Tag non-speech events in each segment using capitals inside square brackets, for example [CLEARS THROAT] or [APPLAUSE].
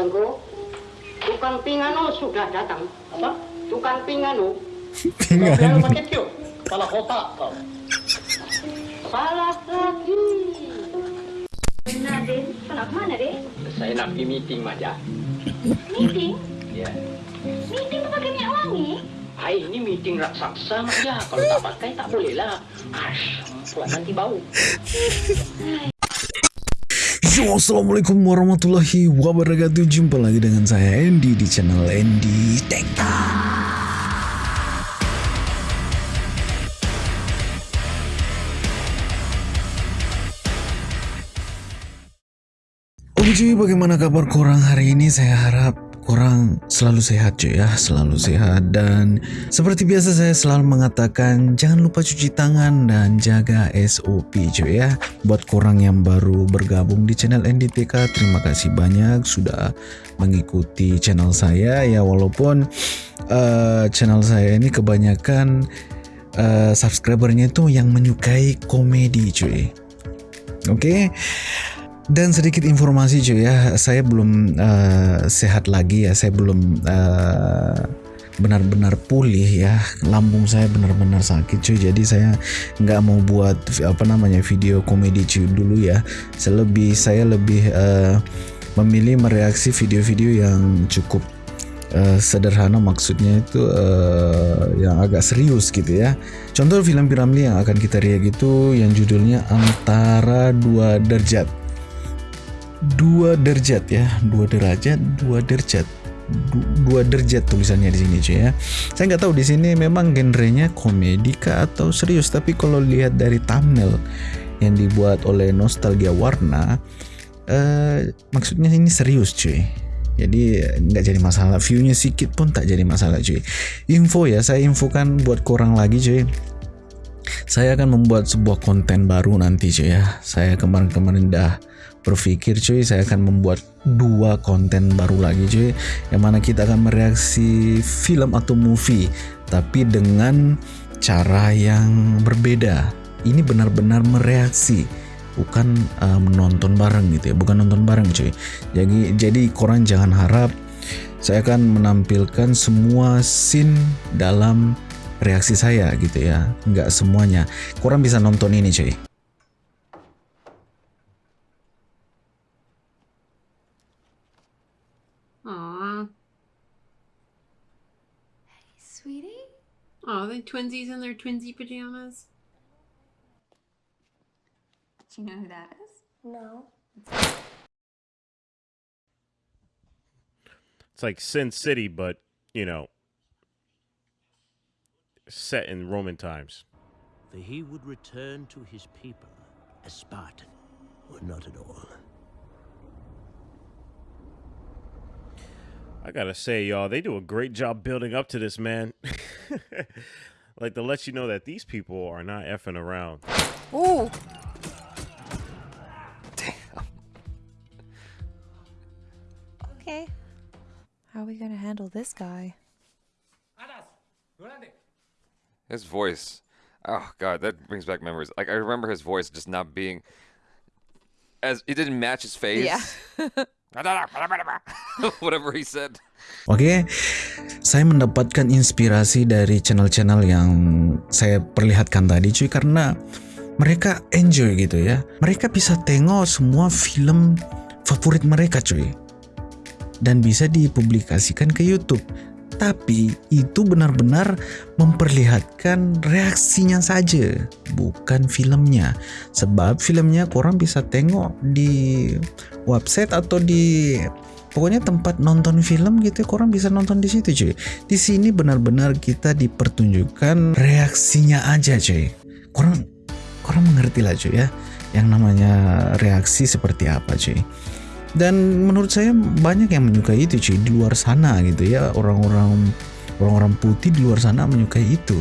Tengku, tukang pingano sudah datang. Apa? Tukang pingano. Kau biar lu pakai tiup. Kepala otak kau. Salah lagi. Benar, Dek. Kenapa mana, Dek? Saya nak pergi meeting, Maja. Meeting? Ya. Meeting tu pakai minyak wangi? Hai, ini meeting raksasa, Maja. Kalau tak pakai, tak boleh lah. Ash, buat nanti bau. Yo, assalamualaikum warahmatullahi wabarakatuh. Jumpa lagi dengan saya Andy di channel Andy Tech. Oke cuy, bagaimana kabar korang hari ini? Saya harap korang selalu sehat cuy ya, selalu sehat dan seperti biasa saya selalu mengatakan jangan lupa cuci tangan dan jaga SOP cuy ya. Buat korang yang baru bergabung di channel NDTK, terima kasih banyak sudah mengikuti channel saya ya walaupun uh, channel saya ini kebanyakan uh, subscribernya itu yang menyukai komedi cuy. Oke. Okay? Dan sedikit informasi cuy ya, saya belum uh, sehat lagi ya, saya belum benar benar-benar pulih ya, lambung saya benar-benar sakit cuy, jadi saya nggak mau buat apa namanya video komedi cuy dulu ya, saya lebih saya lebih uh, memilih mereaksi video-video yang cukup uh, sederhana. Maksudnya itu uh, yang agak serius gitu ya. Contoh film Piramli yang akan kita react itu yang judulnya Antara Dua Derajat dua derajat ya dua derajat dua derajat dua derajat tulisannya di sini cuy ya. Saya nggak tahu di sini memang genrenya komedi kah atau serius tapi kalau lihat dari thumbnail yang dibuat oleh nostalgia warna eh, maksudnya ini serius cuy. Jadi nggak jadi masalah. Viewnya sedikit pun tak jadi masalah cuy. Info ya saya infokan buat kurang lagi cuy. Saya akan membuat sebuah konten baru nanti cuy ya. Saya kemarin-kemarin dah berpikir cuy saya akan membuat dua konten baru lagi cuy yang mana kita akan mereaksi film atau movie tapi dengan cara yang berbeda. Ini benar-benar mereaksi bukan uh, menonton bareng gitu ya bukan nonton bareng cuy. Jadi jadi korang jangan harap saya akan menampilkan semua scene dalam reaksi saya gitu ya nggak semuanya. Korang bisa nonton ini cuy Oh, they twinsies in their twinsy pajamas. Do you know who that is? No. It's like Sin City, but, you know, set in Roman times. For he would return to his people as Spartan, or not at all. I gotta say, y'all, they do a great job building up to this, man. [LAUGHS] like to let you know that these people are not effing around. Ooh. Damn. Okay. How are we gonna handle this guy? His voice. Oh god, that brings back memories. Like I remember his voice just not being as it didn't match his face. Yeah. [LAUGHS] [LAUGHS] Whatever he said. Oke, okay, saya mendapatkan inspirasi dari channel-channel yang saya perlihatkan tadi cuy karena mereka enjoy gitu ya. Mereka bisa tengok semua film favorit mereka cuy. Dan bisa dipublikasikan ke YouTube tapi itu benar-benar memperlihatkan reaksinya saja, bukan filmnya. Sebab filmnya korang bisa tengok di website atau di pokoknya tempat nonton film gitu, korang bisa nonton di situ cuy. Di sini benar-benar kita dipertunjukkan reaksinya aja cuy. Korang korang mengerti lah cuy ya, yang namanya reaksi seperti apa cuy dan menurut saya banyak yang menyukai itu cuy di luar sana gitu ya. Orang-orang orang-orang putih di luar sana menyukai itu.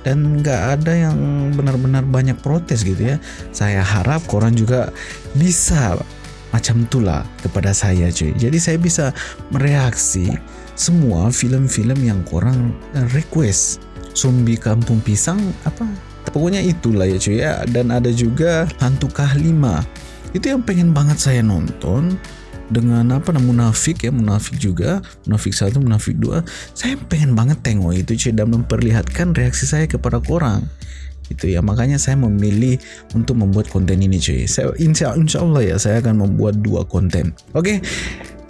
Dan nggak ada yang benar-benar banyak protes gitu ya. Saya harap koran juga bisa macam itulah kepada saya cuy. Jadi saya bisa mereaksi semua film-film yang korang request. Zombie kampung pisang apa? Pokoknya itulah ya cuy ya. Dan ada juga hantu kah 5 itu yang pengen banget saya nonton dengan apa namanya munafik ya munafik juga. Munafik satu munafik dua. Saya pengen banget tengok itu cuy dan memperlihatkan reaksi saya kepada korang itu ya makanya saya memilih untuk membuat konten ini cuy saya insya, insya Allah ya saya akan membuat dua konten. Oke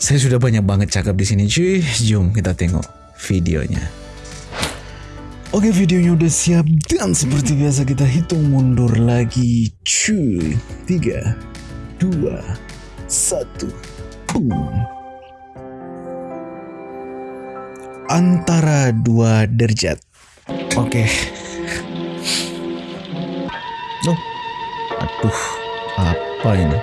saya sudah banyak banget cakap di sini cuy jom kita tengok videonya. Oke videonya udah siap dan seperti biasa kita hitung mundur lagi cuy. 3 2 1 boom. Antara dua derajat Oke. Oh Aduh Apa ini?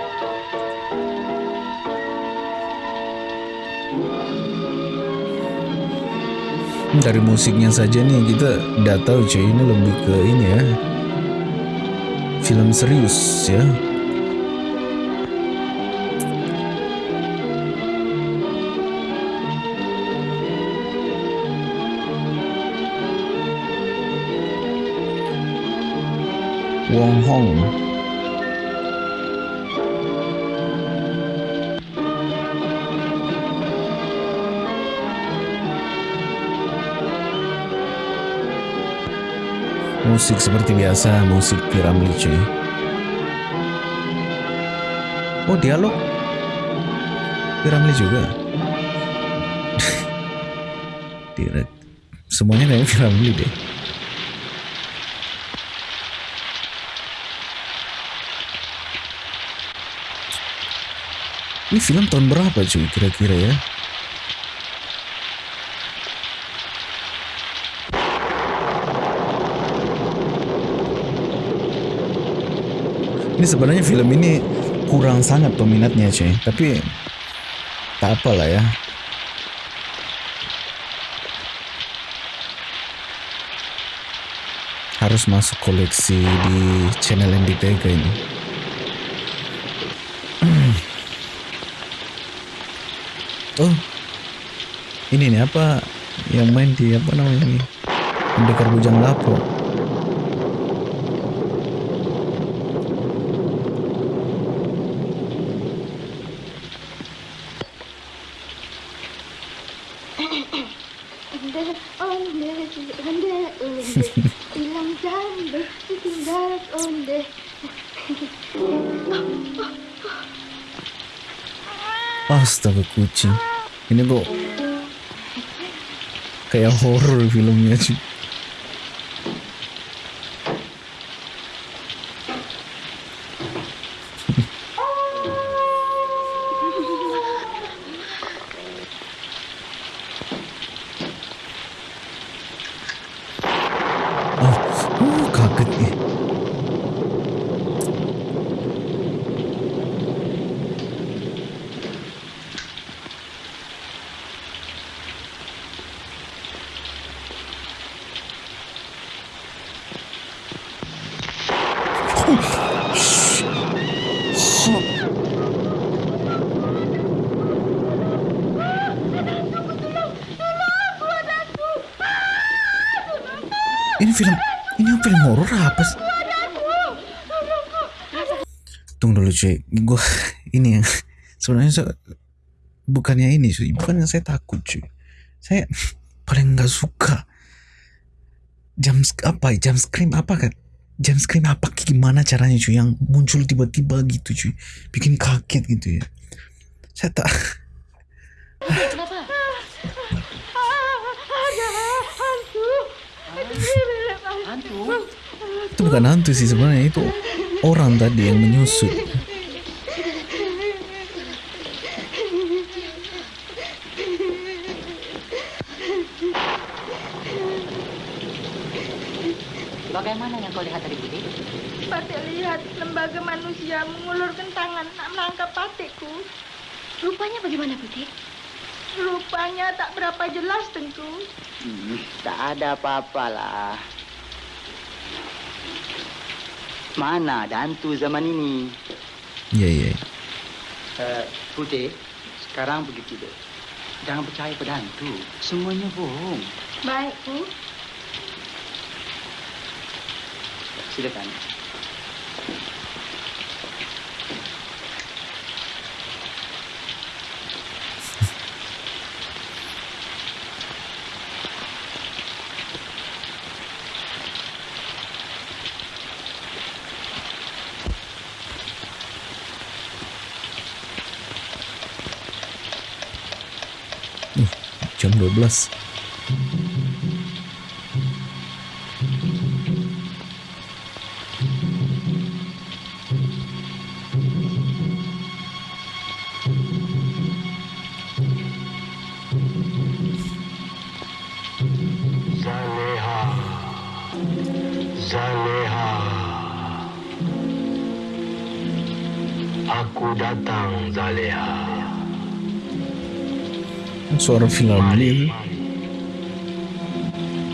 Dari musiknya saja nih kita udah tahu cuy. Ini lebih ke ini ya. Film serius ya Wong Hong. Musik seperti biasa musik Piramli cuy oh dialog. Piramli juga. [LAUGHS] Direct. Semuanya kayak Piramli deh ini film tahun berapa cuy kira-kira ya? Ini sebenarnya film ini kurang sangat peminatnya cuy. Tapi tak apa lah ya. Harus masuk koleksi di channel NDTK ini oh. Ini nih apa yang main di apa namanya ini? Pendekar Bujang Lapro kucing. Ini kok Kayak horror filmnya cuy Oh, uh, kaget nih. Ini film ini film horor apa sih? Tunggu dulu cuy, gua [LAUGHS] ini yang sebenarnya saya- bukannya ini cuy, bukannya saya takut cuy. Saya [LAUGHS] paling nggak suka jam apa jam scream apa kan? Jam scream apa gimana caranya cuy yang muncul tiba-tiba gitu cuy, bikin kaget gitu ya. Saya tak? Ada hantu. Hantu? itu bukan hantu sih sebenarnya itu orang tadi yang menyusut. Bagaimana yang kau lihat tadi, Putih? Patik lihat lembaga manusia mengulurkan tangan nak menangkap patikku. Rupanya bagaimana, Putih? Rupanya tak berapa jelas tentu. Hmm, tak ada apa-apa Mana ada hantu zaman ini? Iya iya. Eh, Putih, sekarang begitu deh. Jangan percaya pada hantu. Semuanya bohong. Baik, Bu. Silakan. Jam 12 Zaleha. Zaleha. Aku datang, Zaleha. Suara film ini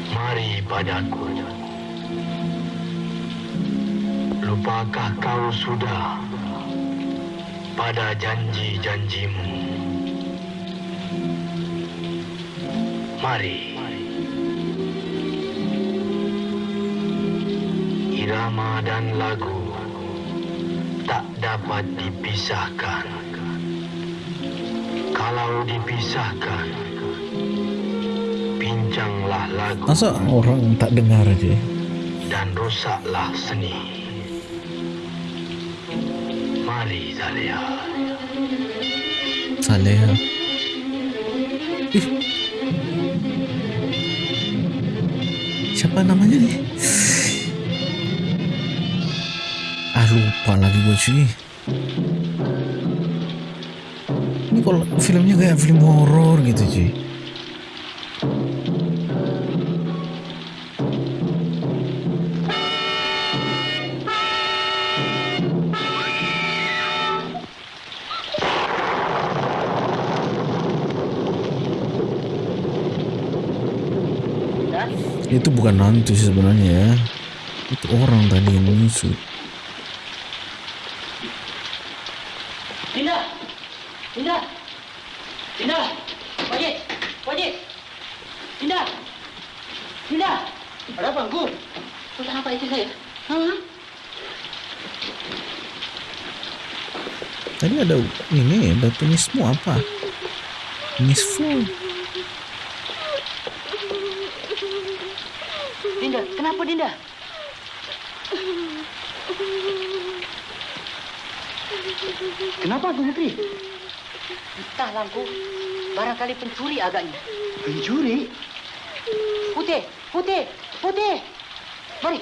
Mari padaku. Lupakah kau sudah pada janji-janjimu? Mari. Irama dan lagu tak dapat dipisahkan. Kalau dipisahkan, pincanglah lagu masa orang tak dengar aja dan rusaklah seni. Mari Zalia. Saleha Ih. siapa namanya nih ah lupa lagi gue cuy kalau filmnya kayak film horor gitu cuy itu bukan hantu sih sebenarnya ya. Itu orang tadi yang menyusup Dinda! Dinda! Dinda! Wajib! Wajib! Dinda! Dinda! Ada apa, Angku? Tentang apa itu saya? Hah? tadi ada ini ada tulismu apa Misful Dinda, kenapa Dinda? Kenapa, Agung Putri? Entah, Langku. Barangkali pencuri agaknya. Pencuri? Putih, putih, putih. Mari,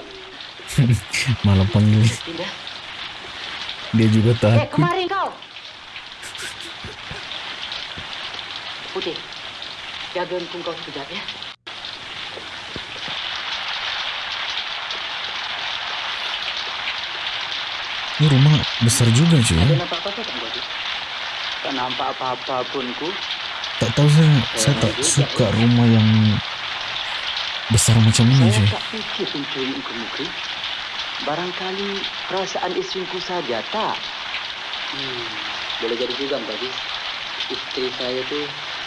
[LAUGHS] malah panggil Dinda. dia juga Eh, takut kemari kau. Putih, jaga engkau kau sekejap ya. ini rumah besar juga cuy. Ada nampak apa tak, Kang Wajib? Tak nampak apa-apa pun, ku. tak tahu saya saya tak suka rumah yang besar macam ini Saya cuy tak fikir pencuri engkau mukri. Barangkali perasaan istriku saja, tak? Hmm, boleh jadi juga, Mbak. Istri saya tu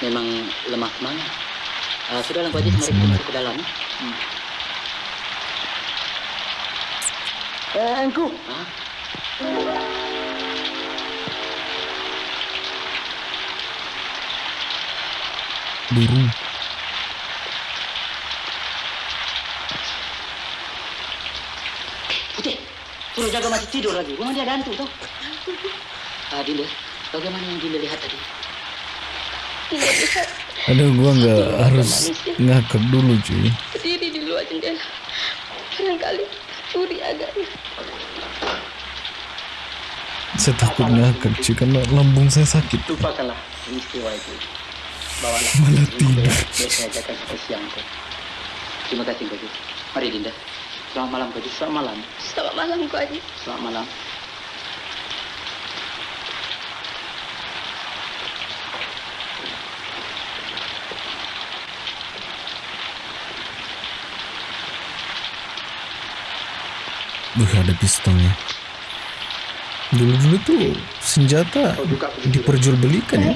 memang lemah semangat. Uh, sudah, Mbak Haji, Lemah mari kita ke dalam. Hmm. Eh, engkau. Hah? burung Putih, suruh jaga masih tidur lagi. Rumah dia ada hantu, tau? [LAUGHS] Ah, Dinda, bagaimana yang Dinda lihat tadi? Aduh gua nggak harus ngakak dulu cuy Berdiri di luar jendela. Barangkali curi agaknya. saya takut ngakak cuy karena lambung saya sakit Lupakanlah peristiwa itu. Bawalah [LAUGHS] Malah tidur. saya. Terima kasih, Haji. Mari, Dinda. Selamat malam, Haji. Selamat malam. Selamat malam, Haji. Selamat malam. Duh ada pistolnya Dulu-dulu tuh senjata diperjualbelikan ya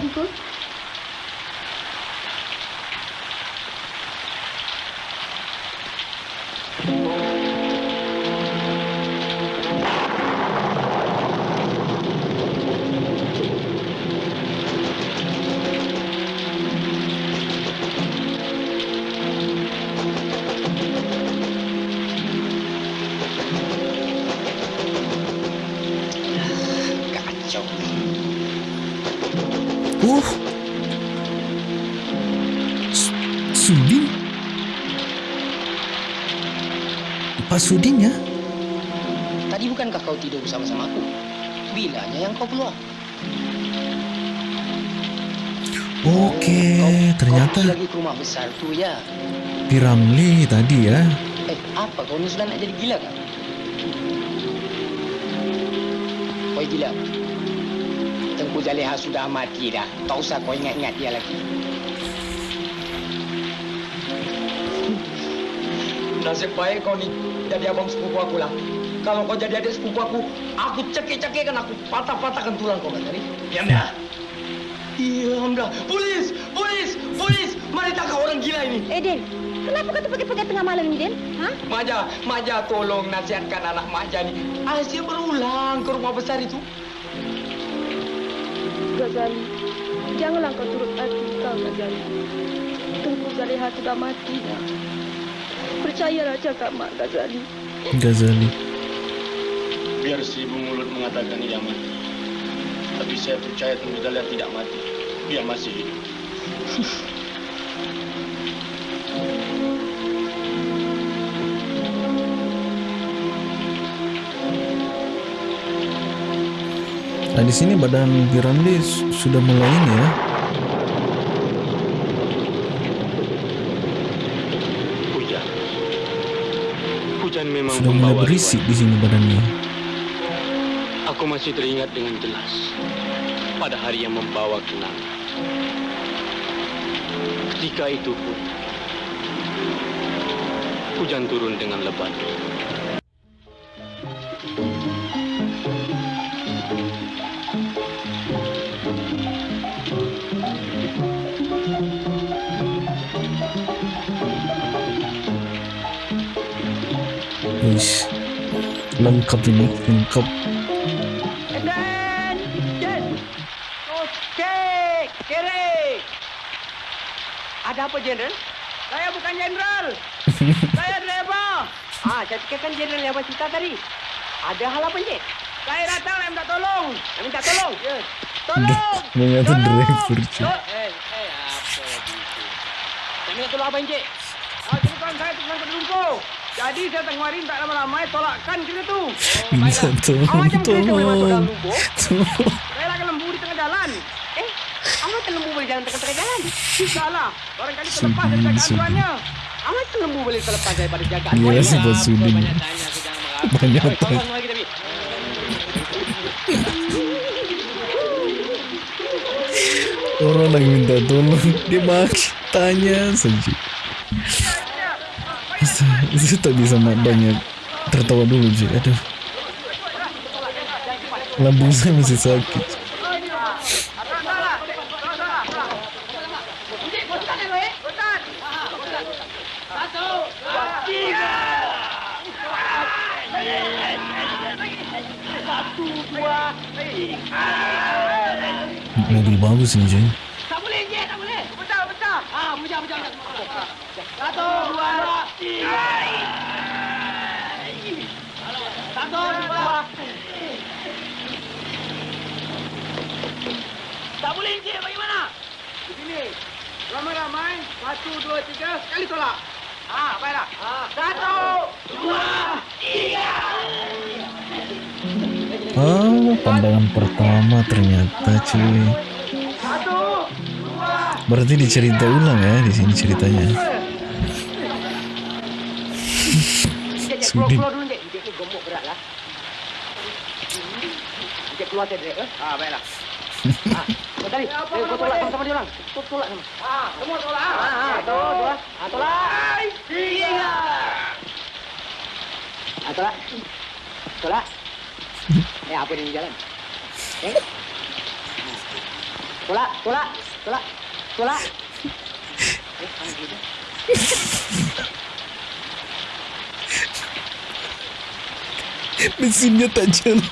bukankah kau tidur bersama-sama aku? Bilanya yang kau keluar? Oke, Kau ternyata pergi lagi ke rumah besar tu ya. Piramli tadi ya. Eh, apa kau ni sudah nak jadi gila kan? Oi gila. Tengku Zaleha sudah mati dah. Tak usah kau ingat-ingat dia lagi. Nasib baik kau ni jadi abang sepupu aku lah. Kalau kau jadi adik sepupu aku, aku cekik-cekikkan aku patah-patahkan tulang kau tadi. Diam dah. Diam dah. Polis! Polis! Polis! Mari tangkap orang gila ini. Eh, Den. Kenapa kau terpakai-pakai tengah malam ni, Den? Ha? Maja, Maja tolong nasihatkan anak Maja ni. Asia berulang ke rumah besar itu. Gazali, janganlah kau turut hati kau, Gazali. Tengku Zaleha sudah mati dah. Percayalah cakap Mak Gazali. Ghazali. Biar si ibu mulut mengatakan ia mati. Tapi saya percaya Tengku Zalia tidak mati. Dia masih hidup. Nah di sini badan su- sudah mulai ini ya. Hujan. Hujan memang Sudah mulai berisik di sini badannya. Aku masih teringat dengan jelas pada hari yang membawa kenangan. Ketika itu pun hujan turun dengan lebat. Lengkap ini, lengkap. Saya fikirkan Jenderal yang cerita tadi. Ada hal apa, Encik? Saya datang nak minta tolong. Nak minta tolong? Ya. Tolong! Driver. Tol- Eh, eh, apa itu? Nak minta tolong apa, Encik? Ah, saya tersangkut lumpur. Jadi saya tengah hari tak lama-lama tolakkan kereta tu. Oh, Minta tolong, Awak macam kereta boleh masuk dalam. Saya lembu di tengah jalan. Eh, awak lembu boleh jalan tengah-tengah jalan? Tidaklah. Barangkali terlepas dari Sudin, kan lembu boleh terlepas daripada jagaan Sudin. Banyak tanya. [LAUGHS] Orang lagi minta tolong, dia makin tanya saja. Saya, tak bisa mak banyak tertawa dulu je. Aduh. Lambung saya masih sakit. Bagus ini cuy. Tak boleh, Encik, tak boleh. Betul, betul. Ah, pecah, pecah, pecah. Satu, dua, tiga. Satu, dua. Tak boleh, Encik. Bagaimana? Di sini. Ramai-ramai. Satu, dua, tiga. Sekali tolak. Ah, baiklah. Ah. Satu, dua, tiga. Oh, pandangan pertama ternyata cuy. Berarti dicerita ulang ya di sini ceritanya. Sudin. keluar. Eh? Ah, baiklah. ah, kau tadi. Eh, kau tolak sama-sama dia orang. Kau tolak sama. Ah, semua tolak. Ah, ah, satu, dua. Ah, tolak. Tiga. Ah, tolak. Tolak. Eh, apa dia ni jalan? Eh? Tolak, tolak, tolak, tolak. Mana dia? Mesinnya tak jalan.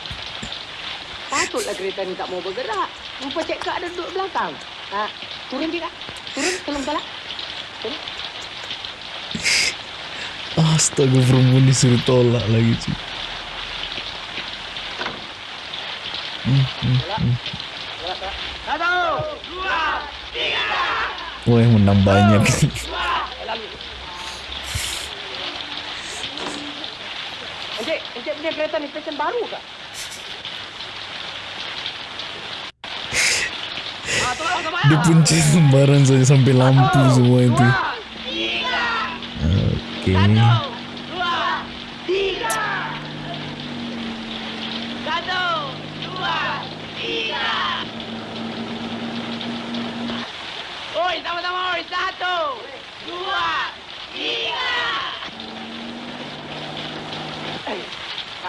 Patutlah kereta ni tak mau bergerak. Rupa cek kak ada duduk belakang. Ha, turun dia. Turun, tolong tolak. Turun. Astaga perempuan disuruh tolak lagi cuy. Hmm, hmm, hmm. Tolak, tolak. Satu, Gue yang menang banyak. Encik, encik punya kereta ni fashion baru kah? Dipunci sembarang saja sampai lampu semua itu. Oke.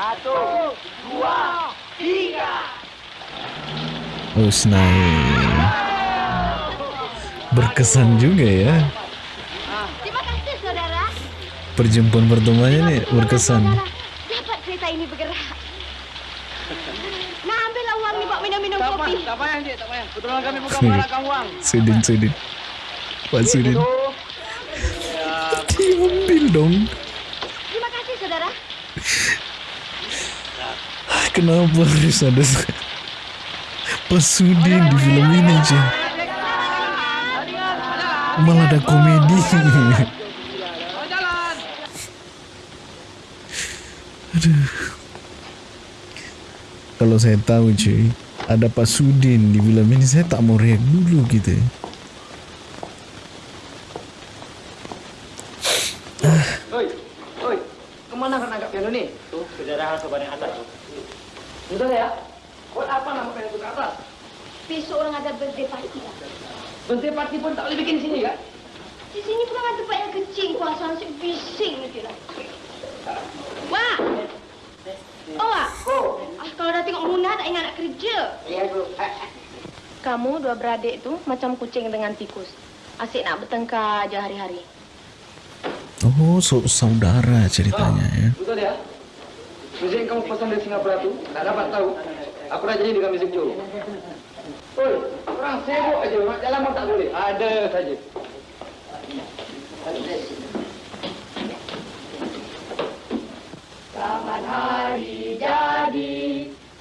Satu, dua, tiga. Oh, snail. Berkesan juga ya. Terima kasih, saudara. Perjumpaan pertemuannya nih berkesan. Dapat kereta ini bergerak. Nah, ambillah uang ni buat minum-minum Tak kopi. payah, tak payah, Cik. Tak payah. Kebetulan kami bukan mengharapkan uang. Sudin, Sudin. Pak Sudin. Diambil dong. Kenapa harus ada Pak Sudin di film ini aja? Malah ada komedi. Aduh. Kalau saya tahu cuy, ada Pak Sudin di film ini, saya tak mau react dulu gitu. Oi, oi. Kemana kau nangkap piano ni? Tuh, ke daerah kebadan atas tu. Betul ya? Buat apa nama tu ke atas? Besok orang ada birthday party lah. Birthday party pun tak boleh bikin di sini kan? Di sini pun ada tempat yang kecil, kuasa asyik bising nanti lah. Wah! Oh, Wak. Ah, kalau dah tengok Muna tak ingat nak kerja. Ya, Bu. Kamu dua beradik itu macam kucing dengan tikus. Asyik nak bertengkar aja hari-hari. Oh, so saudara ceritanya ya. Betul ya? Muzik yang kamu pesan dari Singapura tu, tak dapat tahu. Aku dah jadi dengan muzik Joe. Oi, orang sibuk aja, mak jalan pun tak boleh. Ada saja. Selamat hari jadi,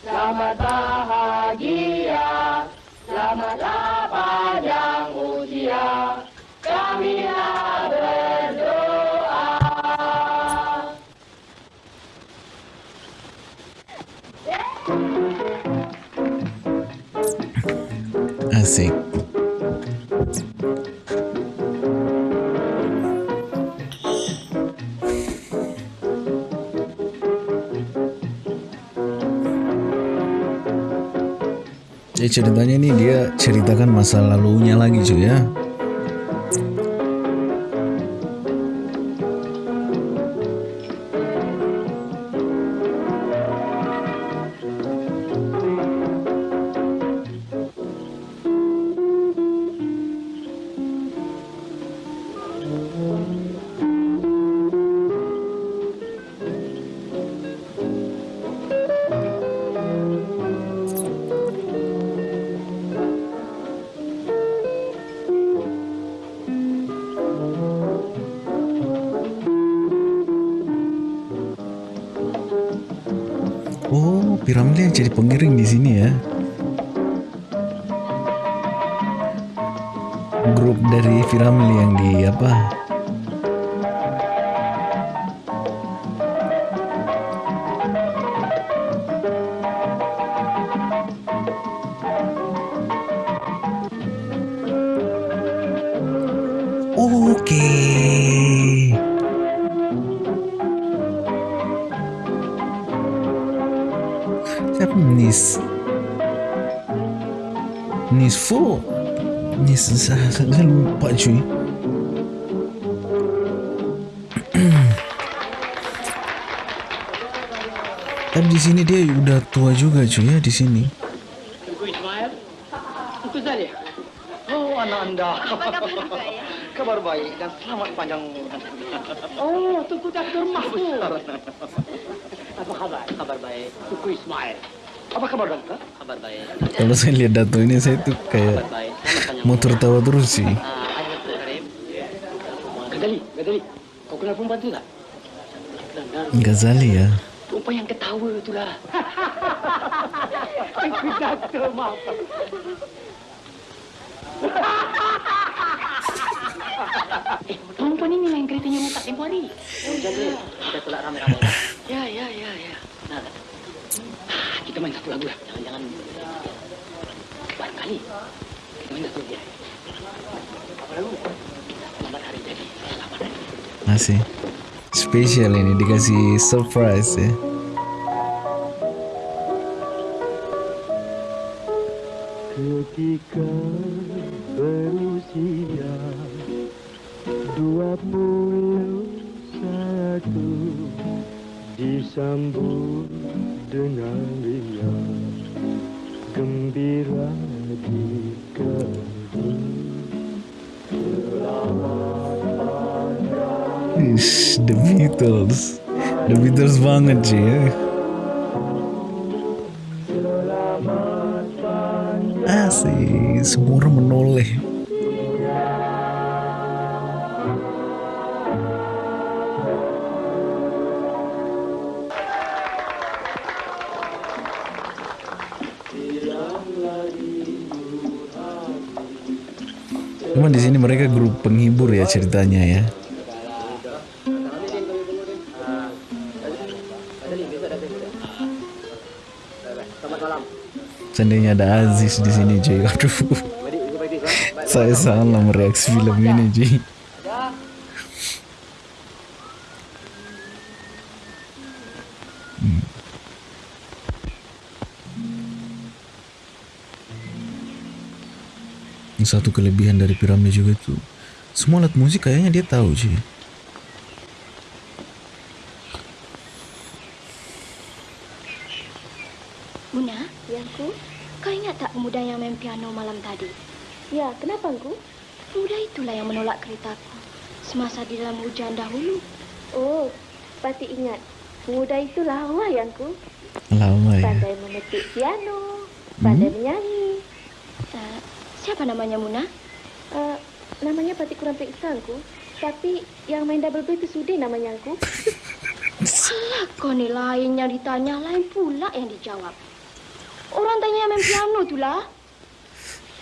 selamat bahagia, selamatlah panjang usia. Jadi ceritanya ini dia ceritakan masa lalunya lagi cuy ya. Grup dari Piramli yang di apa? Lupa cuy. Tapi di sini dia udah tua juga cuy ya di sini. Oh, anak anda. Apa kabar juga [LAUGHS] ya? Kabar baik dan selamat panjang umur. Oh, Tuku Dr. Mahmud. Apa kabar? Kabar baik. Tuku Ismail. Apa kabar dokter? Kabar baik. Kalau saya lihat dato ini saya tuh kayak mau tertawa terus sih. Ghazali ya. Perempuan yang ketawa tu lah. Tuku Dr. Mahmud. Eh, perempuan ini lah yang keretanya muka tempoh hari. Oh, jadi kita tolak ramai-ramai. [LAUGHS] Ya, ya, ya, ya. main satu lagu lah. Jangan-jangan barangkali kita main satu dia. Apa lagu? Selamat hari jadi. Selamat hari. Masih spesial ini dikasih surprise ya. Ketika berusia dua puluh satu disambut dengan riang gembira di kedua The Beatles. The Beatles banget sih ya. Asik, semua orang menoleh. Cuma di sini mereka grup penghibur ya ceritanya ya. Seandainya ada Aziz di sini cuy. Aduh. Saya salah mereaksi film ini cuy. Hmm. Ini Satu kelebihan dari piramid juga tuh Semua alat musik kayaknya dia tahu cuy itulah yang menolak keretaku semasa di dalam hujan dahulu. Oh, pasti ingat. Pemuda itu lawa, Yangku. Lama ya Pandai memetik piano, pandai menyanyi. Uh, siapa namanya, Muna? Uh, namanya pasti kurang periksa, Angku. Tapi yang main double B itu Sudi namanya, Angku. Alah, kau ni lain yang ditanya, lain pula yang dijawab. Orang tanya yang main piano tu lah.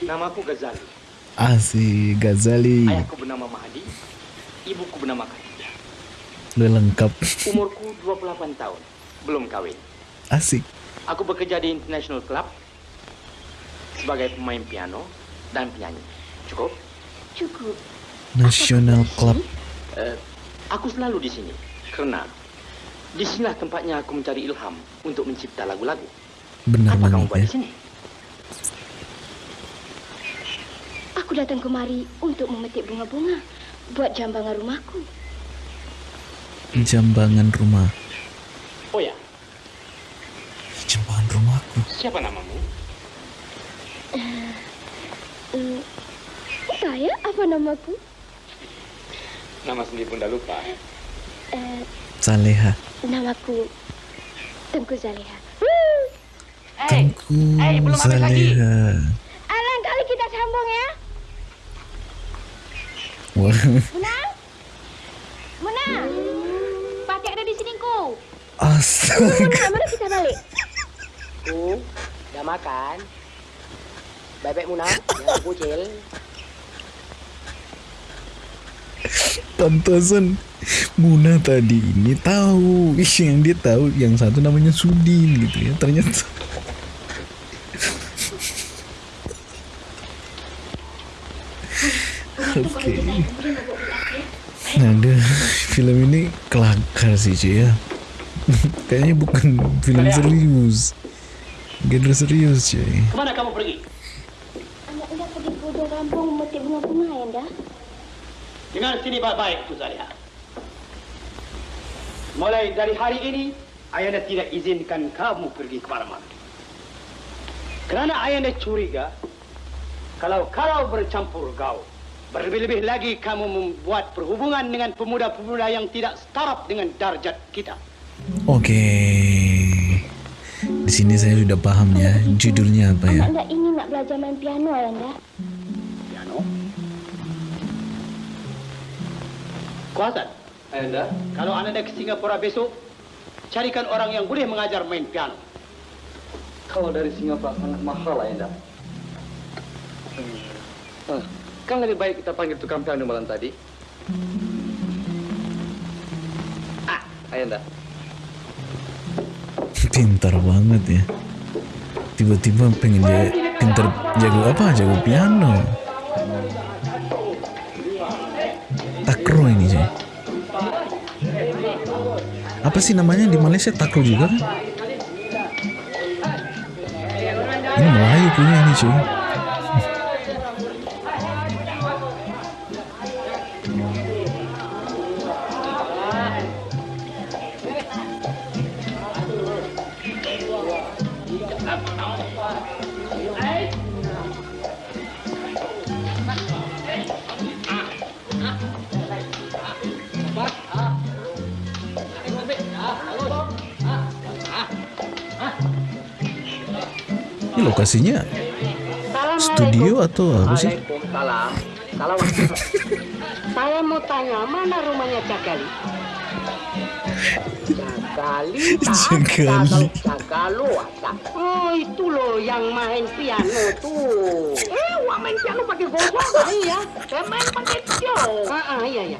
Namaku Ghazali. Asik Ghazali Ayahku bernama Mahdi. Ibuku bernama Khadijah. Lu lengkap Umurku 28 tahun. Belum kawin. Asik Aku bekerja di International Club sebagai pemain piano dan penyanyi. Cukup? Cukup. National Club Eh, aku selalu di sini karena di sinilah tempatnya aku mencari ilham untuk mencipta lagu-lagu. Benar Apa kamu buat ya di sini? Aku datang kemari untuk memetik bunga-bunga buat jambangan rumahku. Jambangan rumah Oh ya, Jambangan rumahku siapa namamu? Hmm, saya apa namaku? Nama sendiri pun dah lupa. Eh, Saleha namaku Tengku Zaliha. Tengku Saleha Alang kali kita sambung ya. Wah Muna? Muna? Pakai ada di sini ku. Astaga Muna, mana kita balik? Ku, dah makan. Baik-baik Muna, jangan kucil. Pantasan Muna tadi ini tahu yang dia tahu yang satu namanya Sudin gitu ya ternyata oke ada film ini kelakar sih cuy ya [LAUGHS] kayaknya bukan film serius genre serius cuy Ke mana kamu pergi? Anak hendak pergi ke hujung kampung memetik bunga-bunga ya, Anda. Dengar sini baik-baik, Tu Zaliha. Mulai dari hari ini, Ayanda tidak izinkan kamu pergi ke mana-mana. Kerana Ayanda curiga, kalau kalau bercampur gaul, berlebih-lebih lagi kamu membuat perhubungan dengan pemuda-pemuda yang tidak setaraf dengan darjat kita. oke di sini saya sudah paham ya judulnya apa ya Anak hendak ingin nak belajar main piano, Ayanda. Piano? Kuasan? Ayanda? Kalau anda ke Singapura besok, carikan orang yang boleh mengajar main piano. Kalau dari Singapura sangat mahal, Ayanda. Ah, kan lebih baik kita panggil tukang piano malam tadi. Ah, Ayanda. pintar banget ya. Tiba-tiba pengen dia pinter jago apa? Jago piano. Takro ini cuy apa sih namanya? Di Malaysia takro juga kan? Ini Melayu punya ini cuy lokasinya studio atau apa sih. Saya mau tanya, mana rumahnya [LAUGHS] tak Cagali. Cagalo, tak. Oh, itu loh yang main piano tuh. Eh, wah main piano pakai gosok kali [LAUGHS] ya. Saya main pakai tio. Ah, ah, iya, iya.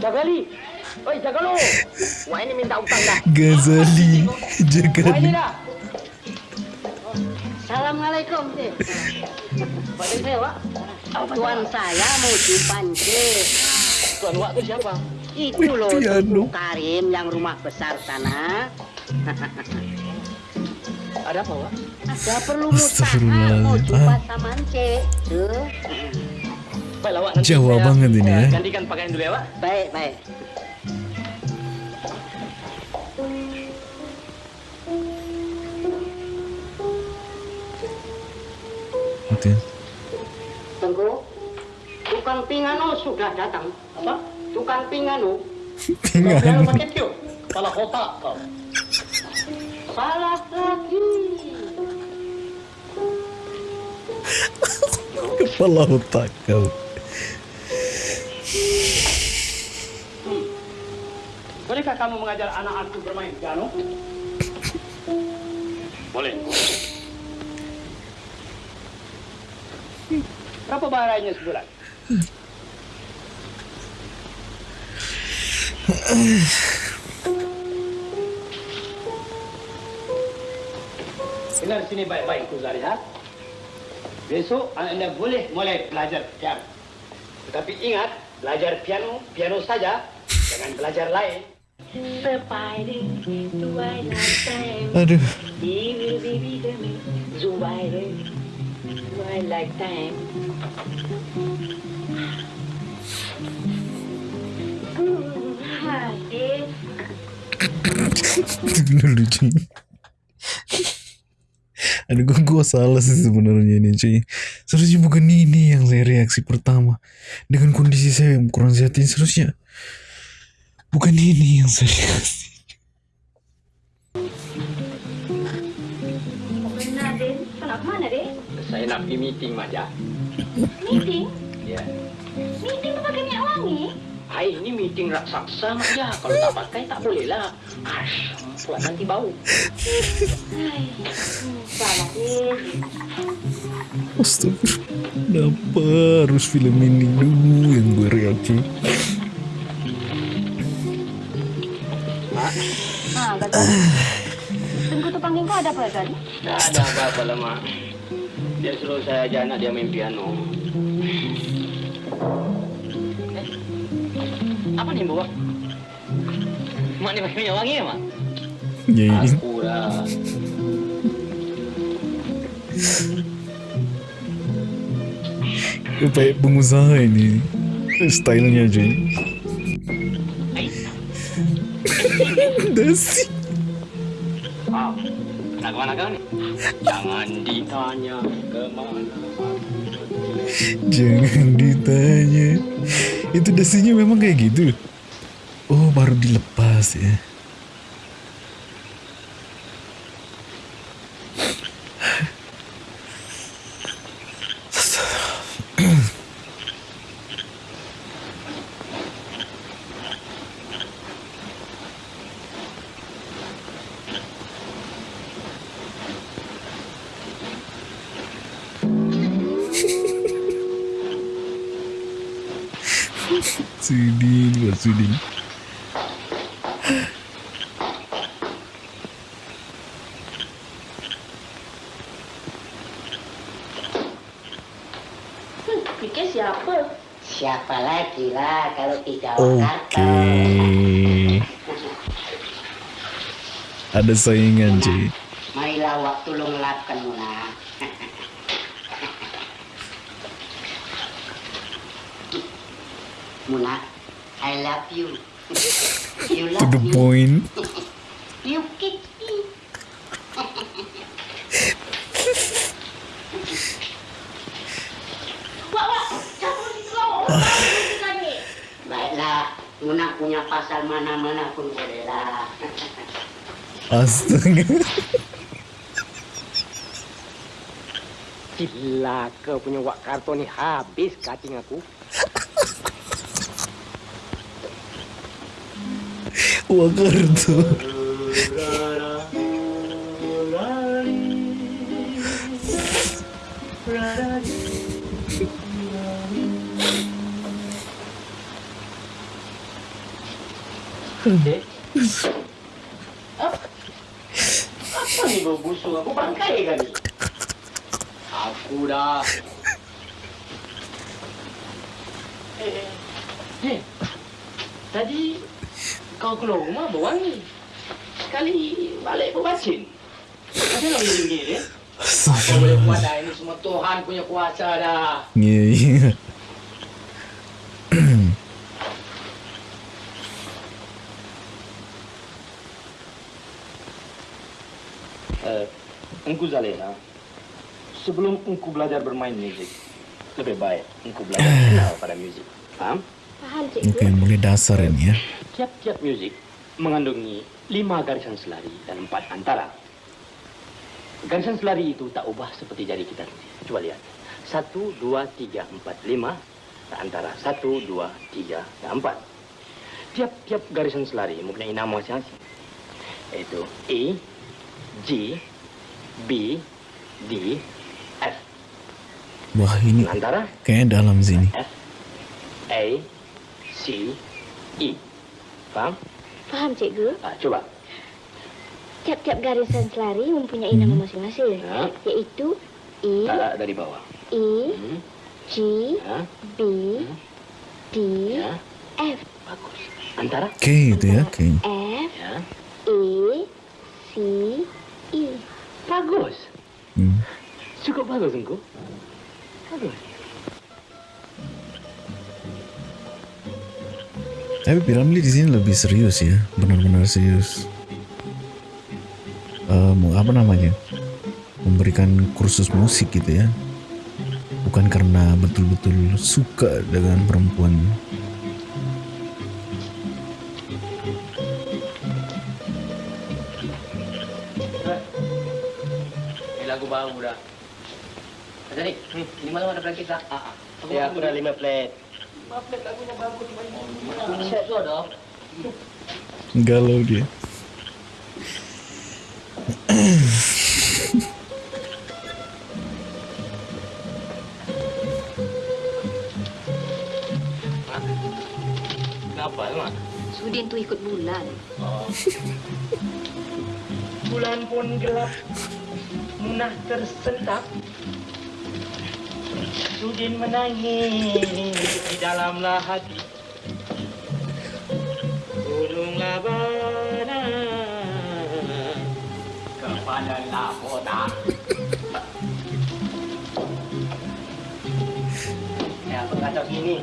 Cagali. Oi, Cagalo. Wah, ini minta utang dah. Ghazali Wah, ini dah. Pak saya. Tuan saya mau jumpa Cik. Tuan Wak itu siapa? Itu loh. Ibu Karim yang rumah besar sana. Ada apa, Wak? Ada perlu mustahil mau jumpa sama. Tuh. Baiklah, Wak. Jawa banget ini ya Gantikan pakaian dulu ya, Wak. Baik, baik. Itu. Tengku, tukang pingano sudah datang. Apa? Tukang pingano. Pingano. pakai tio. Salah otak kau. Salah lagi. kepala otak kau Bolehkah kamu mengajar anak-anakku bermain piano? Boleh. Berapa bayarannya sebulan? Dengar sini baik-baik, Kuzari, ha? Besok anda boleh mulai belajar piano. Tetapi ingat, belajar piano, piano saja. Jangan belajar lain. aduh Twilight time. Itu [LAUGHS] lucu Aduh gue, gue salah sih sebenarnya ini cuy. Seharusnya bukan ini yang saya reaksi pertama. Dengan kondisi saya yang kurang sehat ini Seharusnya Bukan ini yang saya reaksi nak pergi meeting, Maja. Meeting? Ya. Meeting tu pakai minyak wangi? Hai, ini meeting raksasa, Maja. Kalau tak pakai, tak boleh lah. Ash, buat nanti bau. Hai, salah. Astagfirullah Kenapa harus film ini dulu yang gue reaksi Ah, kata. Tunggu tu panggil kau ada apa tadi? Tak ada apa-apa lah, Mak. Dia suruh saya ajar anak dia main piano. Eh, apa ni, Bawa? Mak ni pakai minyak wangi ya, Mak? Ya ini Aku lah. [LAUGHS] Baik pengusaha ini Stylenya cuy [LAUGHS] Dasi ke mana kau ni? Jangan ditanya ke mana. Jangan ditanya Itu dasinya memang kayak gitu Oh baru dilepas ya Sudin, buat Sudin. Siapa lagi lah kalau tidak Oke. Ada saingan cuy. Marilah waktu lo ngelapkan Muna. Muna, I love you. You To love the me. point. You kick me. Dikeluar. Baiklah, Muna punya pasal mana-mana pun bolehlah. Astaga. Gila kau punya wak kartu ni habis cutting aku. Wah kartu. Eh? Bau busuk? Aku bangkai ni? Aku dah. Eh, eh. Eh, tadi kau keluar rumah bau wangi. Sekali balik pun bacin. Macam mana boleh begini? Eh? Apa boleh buat dah? Ini semua Tuhan punya kuasa dah. Iya engkau Zaleha, sebelum engkau belajar bermain musik, lebih baik engkau belajar kenal pada musik. Paham? Paham, Oke, mulai dasar ini ya. Tiap-tiap musik mengandungi lima garisan selari dan empat antara. Garisan selari itu tak ubah seperti jari kita. Coba lihat. Satu, dua, tiga, empat, lima. Antara satu, dua, tiga, dan empat. Tiap-tiap garisan selari mempunyai nama masing-masing. Yaitu E, G, B, D, F. Wah ini Antara kayaknya dalam sini. A, C, E. Faham? Faham, cikgu? Ah, coba. Tiap-tiap garisan selari mempunyai nama masing-masing, Ya. yaitu Tak, tak, dari bawah. E, G, Ya. B, D, F. Bagus. Antara Oke itu ya, oke. F, Ya. E, C, E. Bagus. Hmm. Cukup bagus engkau. Bagus. Tapi Piramli di sini lebih serius ya, benar-benar serius. Mau apa namanya? Memberikan kursus musik gitu ya. Bukan karena betul-betul suka dengan perempuan. Ada praktis tak? Ah, Ya, aku dah lima plate. Lima plate lagunya bagus. Set tu ada. Galau dia. Kenapa, Mak? Sudin tu ikut bulan. Bulan pun gelap, munah tersentak. Sudin menangis di dalamlah hati. Gunung labana kepada lakota. Ya, kacau gini?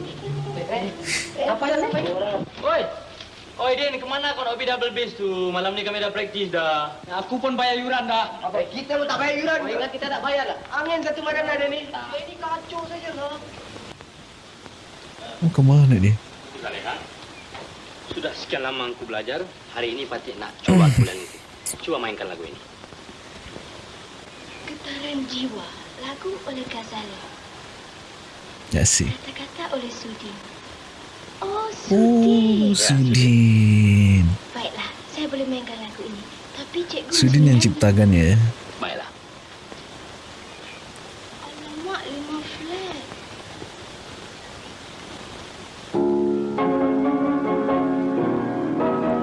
Apa yang apa Oi, Oi Din, kemana kau nak pergi double bass tu? Malam ni kami dah praktis dah. Aku pun bayar yuran dah. Apa? Kita pun tak bayar yuran. Oh, ingat kita tak bayar lah. Angin satu badan ada ni. Ini kacau saja lah. Oh, kemana dia? Zaleha, sudah sekian lama aku belajar. Hari ini Patik nak coba bulan itu. Coba mainkan lagu ini. Getaran jiwa, lagu oleh Ghazali. Ya sih. Kata-kata oleh Sudin. Oh, Oh, Sudin. Sudin. Baiklah, saya boleh mainkan lagu ini. Tapi cikgu... Sudin yang ciptakan ya. Baiklah. Alamak, lima flat.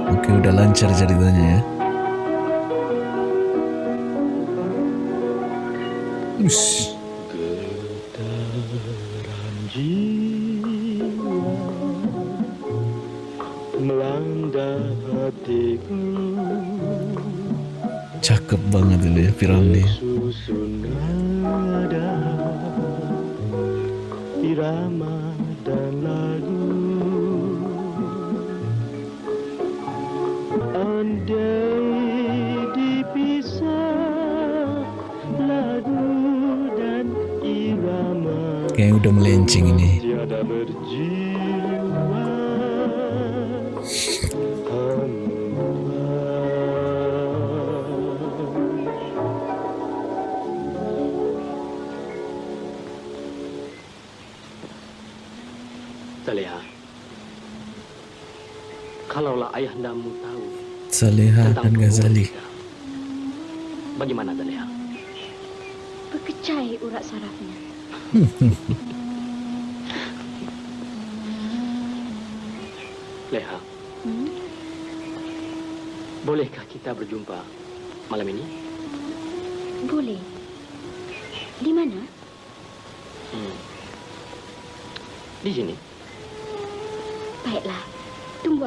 Oke, udah lancar ceritanya ya. Ush. Hatiku Cakep banget ini ya Piramli. Susun nada Irama dan lagu Andai dipisah Lagu dan irama Kayaknya udah melenceng ini. Tiada berjiwa ayahandamu tahu Saleha tentang dan Ghazali. bagaimana Saleha? Berkecai urat sarafnya. [LAUGHS] Leha, Hmm? bolehkah kita berjumpa malam ini? Boleh. Di mana? Hmm. Di sini.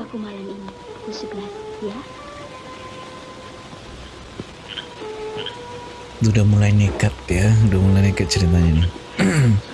Aku malam ini 11, ya? Udah mulai nekat ya, udah mulai nekat ceritanya nih. [CLEARS THROAT]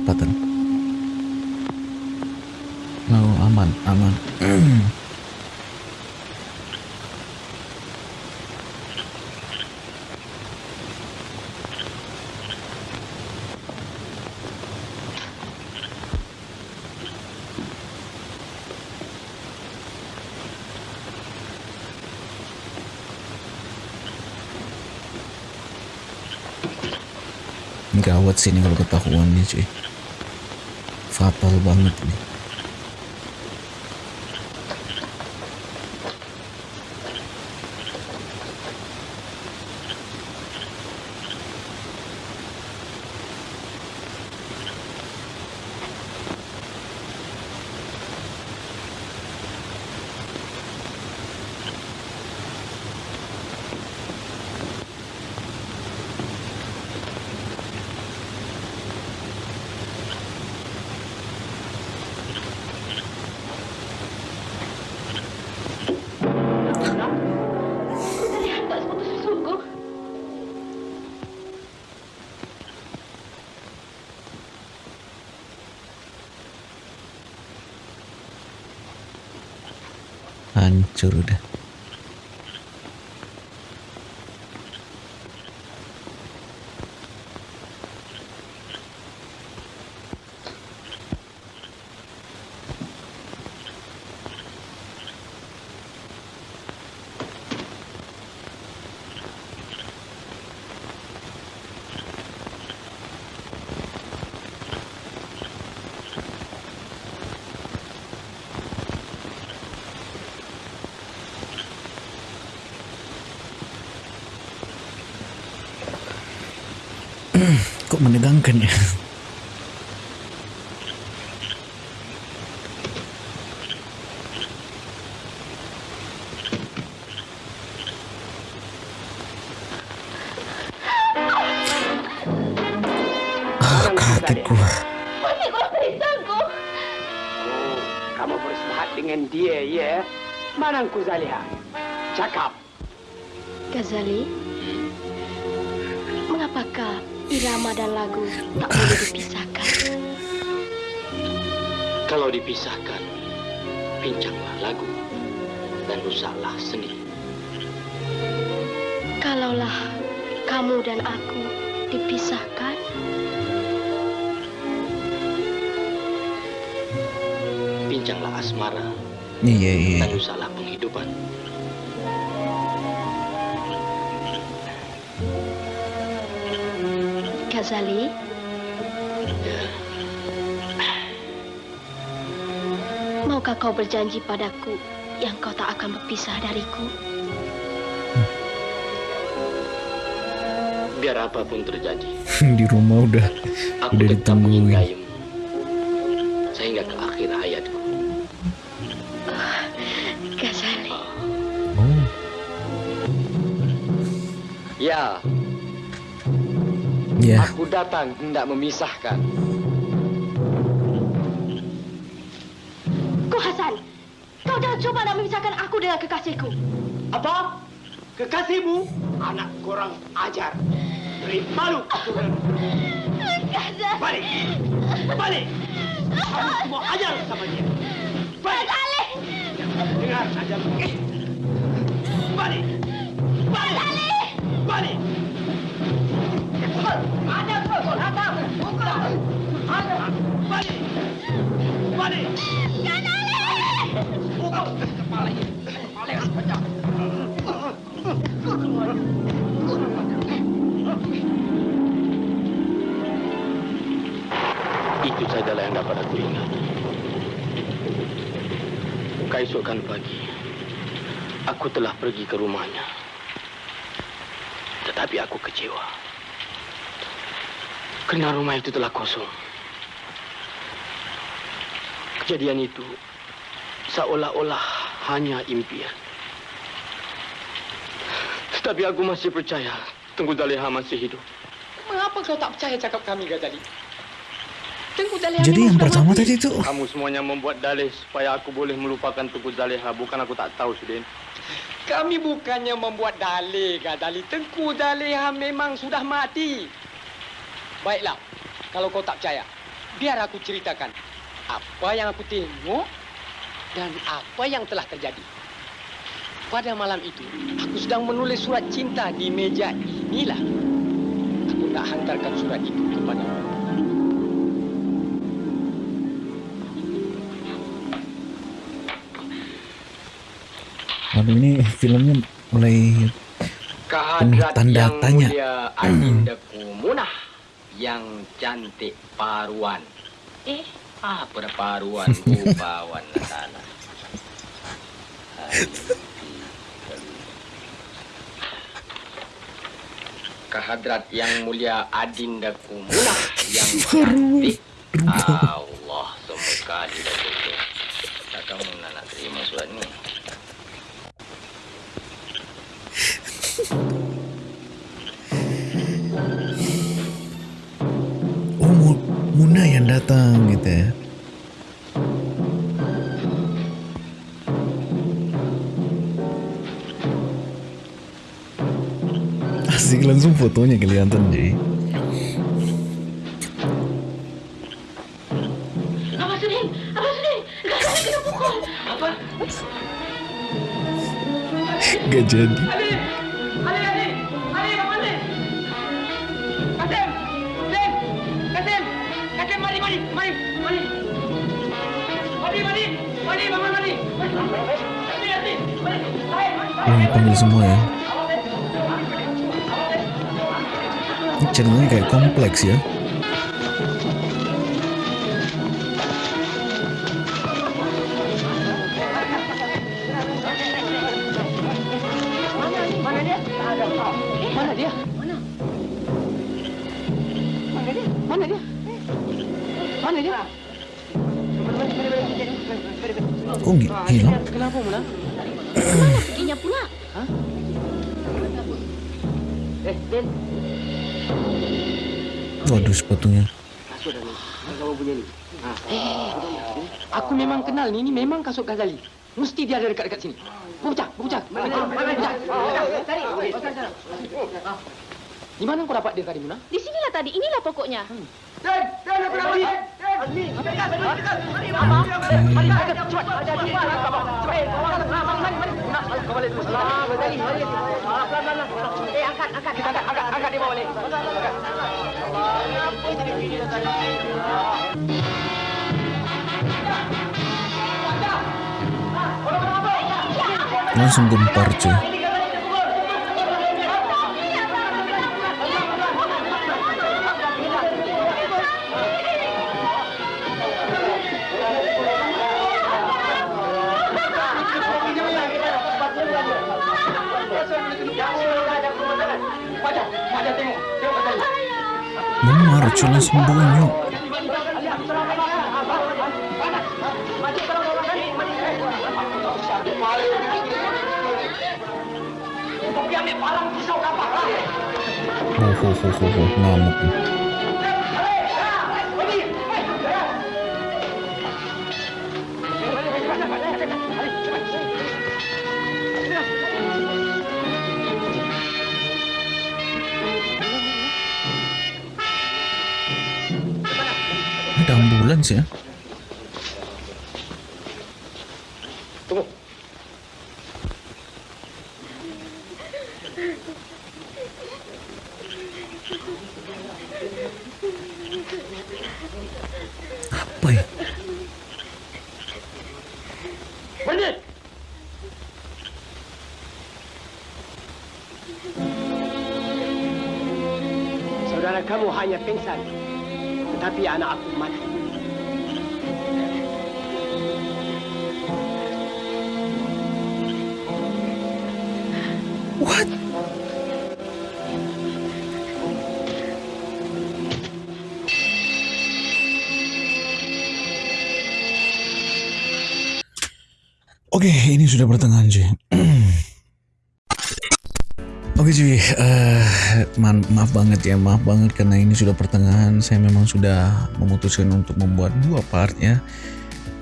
Kedapatan. Oh, aman, aman. Gawat sih ini kalau ketahuan nih cuy. Fatal banget nih. Hancur udah. Iya iya. dan rusaklah penghidupan. Ghazali, maukah kau berjanji padaku yang kau tak akan berpisah dariku? Biar apa pun terjadi, [LAUGHS] Di rumah udah aku udah ditungguin. Ya, Ya. aku datang hendak memisahkan. Ko Hasan, kau jangan cuba nak memisahkan aku dengan kekasihku. Apa? Kekasihmu? Anak kurang ajar. Beri malu aku. Balik. Balik. Kamu semua ajar sama dia. Balik. Dengar saja. Eh. Balik. Balik. Balik. Ada pukul. Ada pukul. Ada. Balik. Balik. Ghazali. Pukul. Kepala. Kepala. Pecah. Itu sajalah yang dapat aku ingat. Keesokan pagi, aku telah pergi ke rumahnya. Aku kecewa. Karena rumah itu telah kosong. Kejadian itu seolah-olah hanya impian. Tetapi aku masih percaya Tengku Zaleha masih hidup. Mengapa kau tak percaya cakap kami, Ghazali? Tengku Zaleha Jadi yang pertama mati. tadi tuh Kamu semuanya membuat dalih supaya aku boleh melupakan Tuku Zaleha. Bukan aku tak tahu, Sudin. Kami bukannya membuat dalih, Ghazali. Tengku Zaleha memang sudah mati. Baiklah, kalau kau tak percaya, biar aku ceritakan apa yang aku tengok dan apa yang telah terjadi. Pada malam itu, aku sedang menulis surat cinta di meja inilah. Aku nak hantarkan surat itu kepada Waduh ini filmnya mulai tanda yang tanya. Adindaku Munah yang cantik paruan. Eh, apa dah paruan rupawan [LAUGHS] sana. Kehadrat yang mulia Adindaku Munah yang cantik. Allah semua kali dah tutup. Tak kamu nak, nak terima surat ni. Oh Mu- Muna yang datang gitu ya. Asik langsung fotonya kelihatan jadi. Abang Sudin, Yang panggil semua ya. Ini kayak kompleks ya. Aku memang kenal ni. Ni memang kasut Ghazali. Mesti dia ada dekat-dekat sini. Bucak, bucak. Bucak. Di mana kau dapat dia tadi, Muna? Di sinilah tadi, inilah pokoknya. Eh, angkat, angkat, angkat, angkat, angkat dia bawa balik. Langsung gempar cuy. Memar cuy langsung bonyok. Oh, oh, oh, oh, oh, ngamuk. nih. Ada ambulans ya? Sudah pertengahan cuy. [CLEARS THROAT] Oke cuy, eh, ma- maaf banget ya, maaf banget karena ini sudah pertengahan. Saya memang sudah memutuskan untuk membuat dua part ya.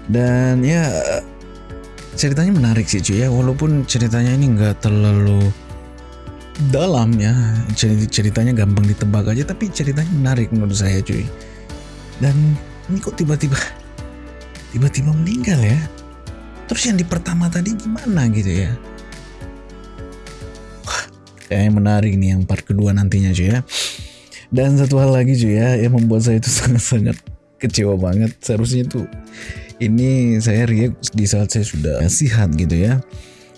Dan ya ceritanya menarik sih cuy ya, walaupun ceritanya ini nggak terlalu dalam ya. Ceri- Ceritanya gampang ditebak aja, tapi ceritanya menarik menurut saya cuy. Dan ini kok tiba-tiba [LAUGHS] tiba-tiba meninggal ya? Terus yang di pertama tadi gimana gitu ya? Wah, kayaknya menarik nih yang part kedua nantinya cuy ya. Dan satu hal lagi cuy ya, yang membuat saya itu [LAUGHS] sangat-sangat kecewa banget. Seharusnya tuh ini saya react di saat saya sudah sehat gitu ya.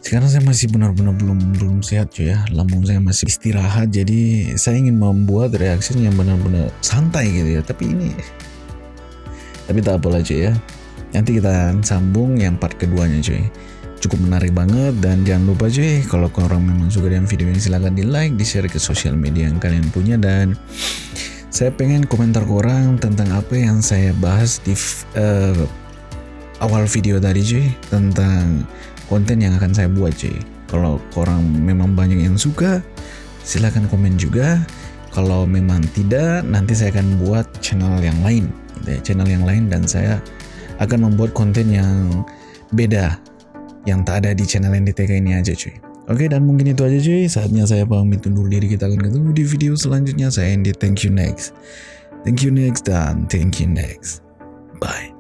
Sekarang saya masih benar-benar belum belum sehat cuy ya. Lambung saya masih istirahat. Jadi saya ingin membuat reaksi yang benar-benar santai gitu ya. Tapi ini tapi tak apalah cuy ya. Nanti kita sambung yang part keduanya cuy. Cukup menarik banget dan jangan lupa cuy kalau orang memang suka dengan video ini silahkan di like, di share ke sosial media yang kalian punya dan saya pengen komentar korang tentang apa yang saya bahas di eh, awal video tadi cuy tentang konten yang akan saya buat cuy. Kalau korang memang banyak yang suka silahkan komen juga. Kalau memang tidak nanti saya akan buat channel yang lain, gitu ya, channel yang lain dan saya akan membuat konten yang beda yang tak ada di channel NDTK ini aja cuy. Oke dan mungkin itu aja cuy. Saatnya saya pamit undur diri. Kita akan ketemu di video selanjutnya. Saya Andy. Thank you next. Thank you next dan thank you next. Bye.